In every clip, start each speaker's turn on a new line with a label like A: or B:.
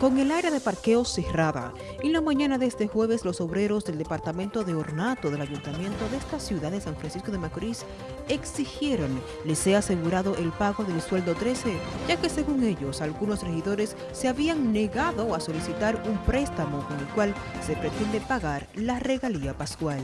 A: con el área de parqueo cerrada. En la mañana de este jueves, los obreros del departamento de ornato del ayuntamiento de esta ciudad de San Francisco de Macorís exigieron les sea asegurado el pago del sueldo 13, ya que según ellos, algunos regidores se habían negado a solicitar un préstamo con el cual se pretende pagar la regalía pascual.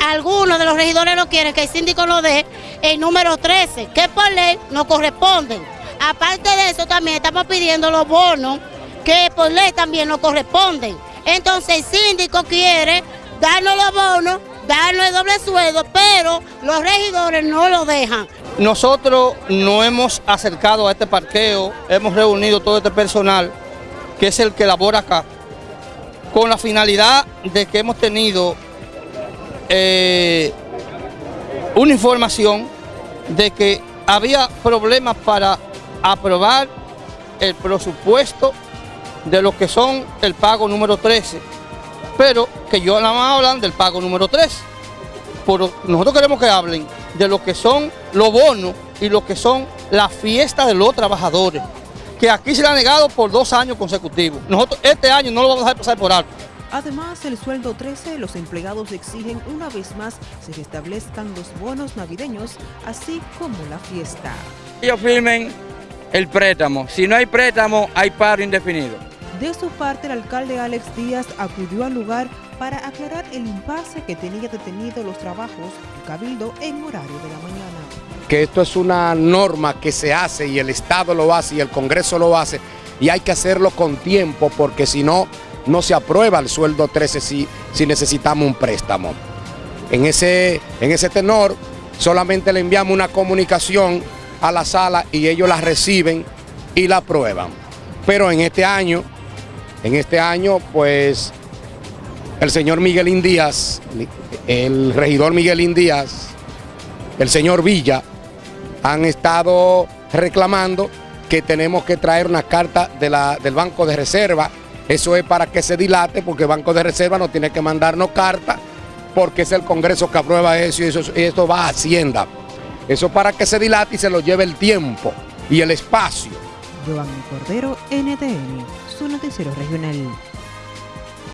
B: Algunos de los regidores no quieren que el síndico lo dé el número 13, que por ley no corresponden. Aparte de eso, también estamos pidiendo los bonos que por ley también nos corresponden. Entonces el síndico quiere darnos los bonos, darnos el doble sueldo, pero los regidores no lo dejan.
C: Nosotros no hemos acercado a este parqueo, hemos reunido todo este personal, que es el que labora acá, con la finalidad de que hemos tenido eh, una información de que había problemas para aprobar el presupuesto de lo que son el pago número 13, pero que yo nada más hablan del pago número 13. Pero nosotros queremos que hablen de lo que son los bonos y lo que son las fiestas de los trabajadores, que aquí se le ha negado por dos años consecutivos. Nosotros este año no lo vamos a dejar pasar por alto.
A: Además, el sueldo 13, los empleados exigen una vez más se restablezcan los bonos navideños, así como la fiesta.
D: Ellos firmen el préstamo. Si no hay préstamo, hay paro indefinido.
A: De su parte, el alcalde Alex Díaz acudió al lugar para aclarar el impasse que tenía detenido los trabajos del Cabildo en horario de la mañana.
E: Que esto es una norma que se hace y el Estado lo hace y el Congreso lo hace y hay que hacerlo con tiempo porque si no, no se aprueba el sueldo 13 si, si necesitamos un préstamo. En ese, en ese tenor, solamente le enviamos una comunicación a la sala y ellos la reciben y la aprueban. Pero en este año, en este año, pues el señor Miguelín Díaz, el regidor Miguelín Díaz, el señor Villa, han estado reclamando que tenemos que traer una carta del Banco de Reserva. Eso es para que se dilate, porque el Banco de Reserva no tiene que mandarnos carta, porque es el Congreso que aprueba eso y, eso, y esto va a Hacienda. Eso para que se dilate y se lo lleve el tiempo y el espacio.
A: Giovanni Cordero, NTN, su noticiero regional.